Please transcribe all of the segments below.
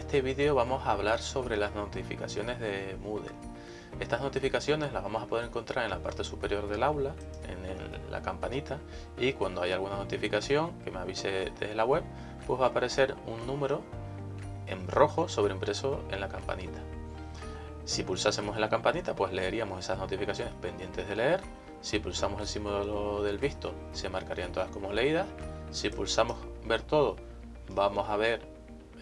este vídeo vamos a hablar sobre las notificaciones de Moodle. Estas notificaciones las vamos a poder encontrar en la parte superior del aula, en la campanita, y cuando hay alguna notificación que me avise desde la web, pues va a aparecer un número en rojo sobreimpreso en la campanita. Si pulsásemos en la campanita, pues leeríamos esas notificaciones pendientes de leer. Si pulsamos el símbolo del visto, se marcarían todas como leídas. Si pulsamos ver todo, vamos a ver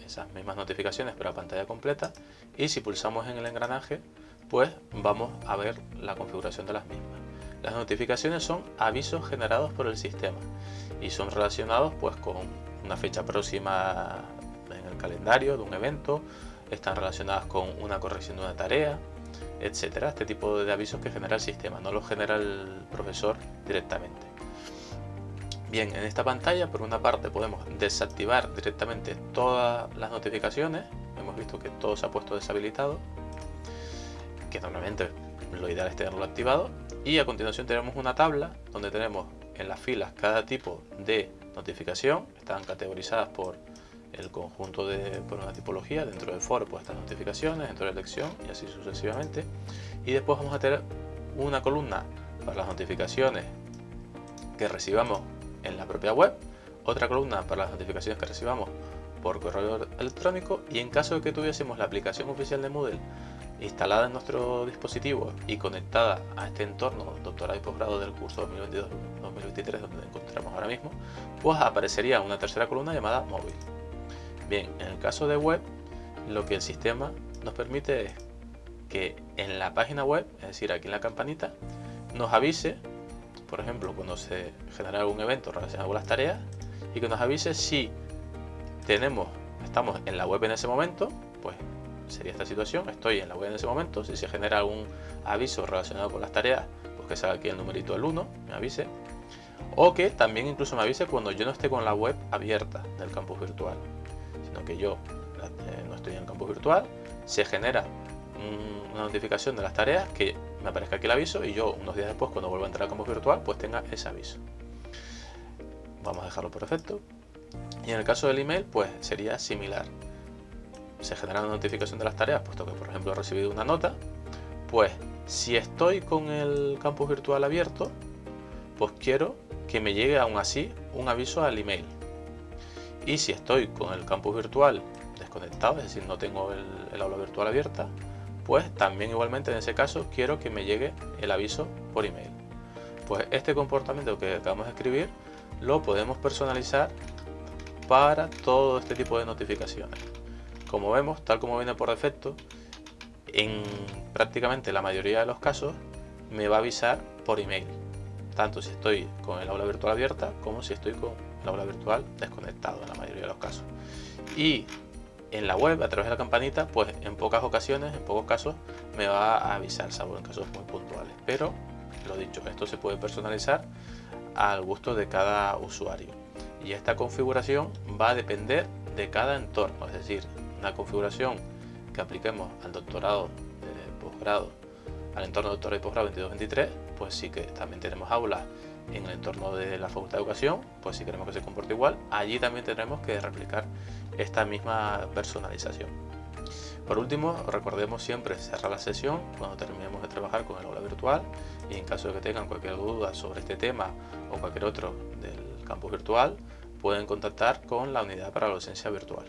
esas mismas notificaciones pero a pantalla completa y si pulsamos en el engranaje pues vamos a ver la configuración de las mismas. Las notificaciones son avisos generados por el sistema y son relacionados pues con una fecha próxima en el calendario de un evento, están relacionadas con una corrección de una tarea, etcétera. Este tipo de avisos que genera el sistema, no los genera el profesor directamente. Bien, en esta pantalla por una parte podemos desactivar directamente todas las notificaciones. Hemos visto que todo se ha puesto deshabilitado, que normalmente lo ideal es tenerlo activado. Y a continuación tenemos una tabla donde tenemos en las filas cada tipo de notificación. Están categorizadas por el conjunto de por una tipología. Dentro del foro pues estas notificaciones, dentro de la lección y así sucesivamente. Y después vamos a tener una columna para las notificaciones que recibamos en la propia web, otra columna para las notificaciones que recibamos por correo electrónico y en caso de que tuviésemos la aplicación oficial de Moodle instalada en nuestro dispositivo y conectada a este entorno doctorado y posgrado del curso 2022-2023 donde encontramos ahora mismo, pues aparecería una tercera columna llamada móvil. Bien, en el caso de web, lo que el sistema nos permite es que en la página web, es decir, aquí en la campanita, nos avise por ejemplo, cuando se genera algún evento relacionado con las tareas y que nos avise si tenemos, estamos en la web en ese momento, pues sería esta situación, estoy en la web en ese momento, si se genera algún aviso relacionado con las tareas, pues que salga aquí el numerito del 1, me avise, o que también incluso me avise cuando yo no esté con la web abierta del campus virtual, sino que yo eh, no estoy en el campus virtual, se genera una notificación de las tareas que me aparezca aquí el aviso y yo unos días después cuando vuelva a entrar al campus virtual pues tenga ese aviso. Vamos a dejarlo por defecto. Y en el caso del email pues sería similar. Se genera una notificación de las tareas puesto que por ejemplo he recibido una nota. Pues si estoy con el campus virtual abierto pues quiero que me llegue aún así un aviso al email. Y si estoy con el campus virtual desconectado, es decir, no tengo el aula virtual abierta, pues también igualmente en ese caso quiero que me llegue el aviso por email. Pues este comportamiento que acabamos de escribir lo podemos personalizar para todo este tipo de notificaciones. Como vemos, tal como viene por defecto, en prácticamente la mayoría de los casos me va a avisar por email. Tanto si estoy con el aula virtual abierta como si estoy con el aula virtual desconectado en la mayoría de los casos. Y en la web a través de la campanita, pues en pocas ocasiones, en pocos casos, me va a avisar, salvo en casos muy puntuales. Pero, lo dicho, esto se puede personalizar al gusto de cada usuario. Y esta configuración va a depender de cada entorno, es decir, una configuración que apliquemos al doctorado de posgrado, al entorno de doctorado y posgrado 22-23, pues sí que también tenemos aulas en el entorno de la Facultad de Educación, pues si queremos que se comporte igual, allí también tendremos que replicar esta misma personalización. Por último, recordemos siempre cerrar la sesión cuando terminemos de trabajar con el aula virtual y en caso de que tengan cualquier duda sobre este tema o cualquier otro del campus virtual, pueden contactar con la unidad para la docencia virtual.